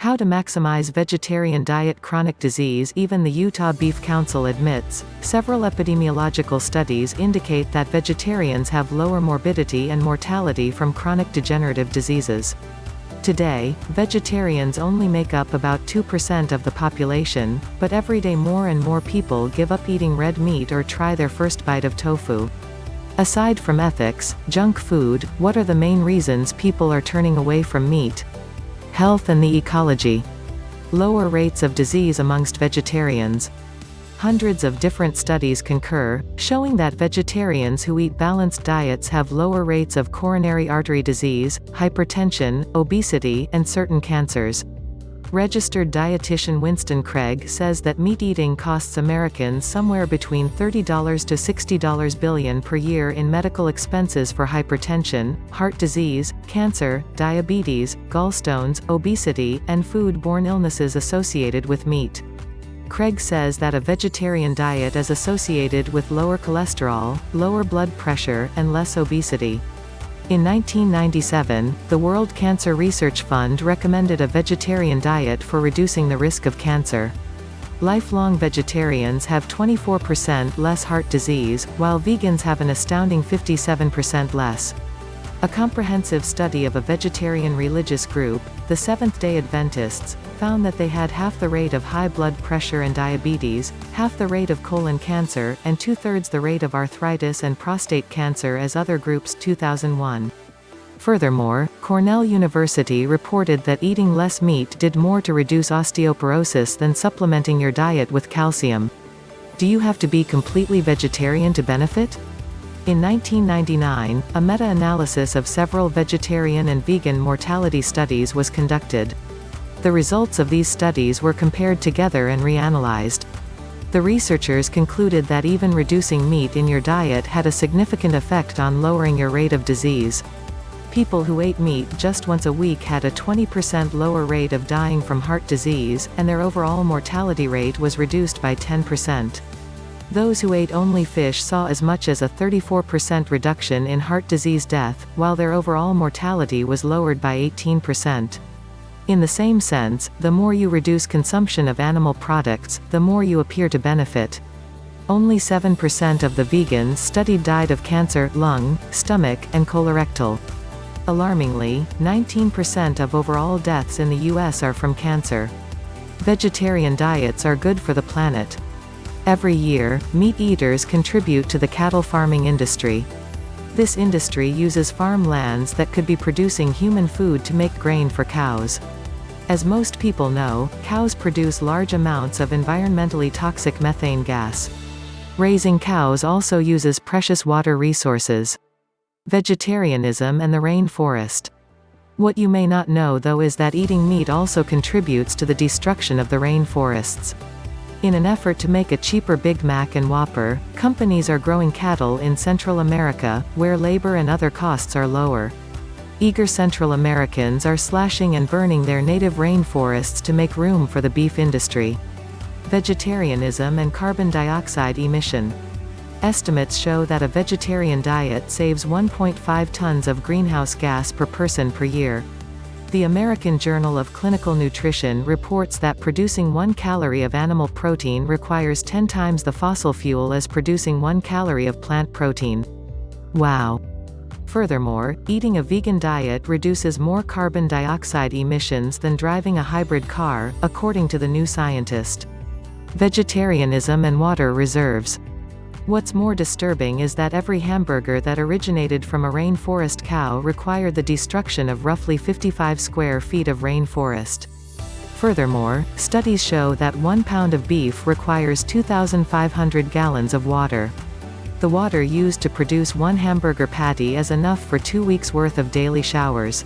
How to maximize vegetarian diet Chronic disease Even the Utah Beef Council admits, several epidemiological studies indicate that vegetarians have lower morbidity and mortality from chronic degenerative diseases. Today, vegetarians only make up about 2% of the population, but every day more and more people give up eating red meat or try their first bite of tofu. Aside from ethics, junk food, what are the main reasons people are turning away from meat? Health and the ecology. Lower rates of disease amongst vegetarians. Hundreds of different studies concur, showing that vegetarians who eat balanced diets have lower rates of coronary artery disease, hypertension, obesity, and certain cancers. Registered dietitian Winston Craig says that meat eating costs Americans somewhere between $30 to $60 billion per year in medical expenses for hypertension, heart disease, cancer, diabetes, gallstones, obesity, and food-borne illnesses associated with meat. Craig says that a vegetarian diet is associated with lower cholesterol, lower blood pressure, and less obesity. In 1997, the World Cancer Research Fund recommended a vegetarian diet for reducing the risk of cancer. Lifelong vegetarians have 24% less heart disease, while vegans have an astounding 57% less. A comprehensive study of a vegetarian religious group, the Seventh-day Adventists, found that they had half the rate of high blood pressure and diabetes, half the rate of colon cancer, and two-thirds the rate of arthritis and prostate cancer as other groups 2001. Furthermore, Cornell University reported that eating less meat did more to reduce osteoporosis than supplementing your diet with calcium. Do you have to be completely vegetarian to benefit? In 1999, a meta-analysis of several vegetarian and vegan mortality studies was conducted. The results of these studies were compared together and reanalyzed. The researchers concluded that even reducing meat in your diet had a significant effect on lowering your rate of disease. People who ate meat just once a week had a 20% lower rate of dying from heart disease, and their overall mortality rate was reduced by 10%. Those who ate only fish saw as much as a 34% reduction in heart disease death, while their overall mortality was lowered by 18%. In the same sense, the more you reduce consumption of animal products, the more you appear to benefit. Only 7% of the vegans studied died of cancer, lung, stomach, and colorectal. Alarmingly, 19% of overall deaths in the U.S. are from cancer. Vegetarian diets are good for the planet. Every year, meat eaters contribute to the cattle farming industry. This industry uses farm lands that could be producing human food to make grain for cows. As most people know, cows produce large amounts of environmentally toxic methane gas. Raising cows also uses precious water resources. Vegetarianism and the rainforest. What you may not know though is that eating meat also contributes to the destruction of the rainforests. In an effort to make a cheaper Big Mac and Whopper, companies are growing cattle in Central America, where labor and other costs are lower. Eager Central Americans are slashing and burning their native rainforests to make room for the beef industry. Vegetarianism and carbon dioxide emission. Estimates show that a vegetarian diet saves 1.5 tons of greenhouse gas per person per year. The American Journal of Clinical Nutrition reports that producing one calorie of animal protein requires 10 times the fossil fuel as producing one calorie of plant protein. Wow. Furthermore, eating a vegan diet reduces more carbon dioxide emissions than driving a hybrid car, according to the New Scientist. Vegetarianism and water reserves. What's more disturbing is that every hamburger that originated from a rainforest cow required the destruction of roughly 55 square feet of rainforest. Furthermore, studies show that one pound of beef requires 2,500 gallons of water. The water used to produce one hamburger patty is enough for two weeks' worth of daily showers.